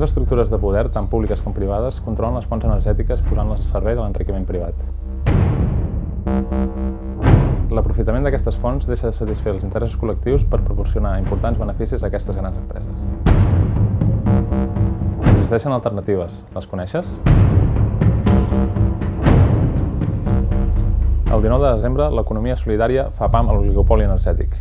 grans estructures de poder, tant públiques com privades, controlen les fonts energètiques posant-les al servei de l'enriquiment privat. L'aprofitament d'aquestes fonts deixa de satisfer els interessos col·lectius per proporcionar importants beneficis a aquestes grans empreses. Existeixen alternatives. Les coneixes? El 19 de desembre, l'economia solidària fa pam a l'oligopoli energètic.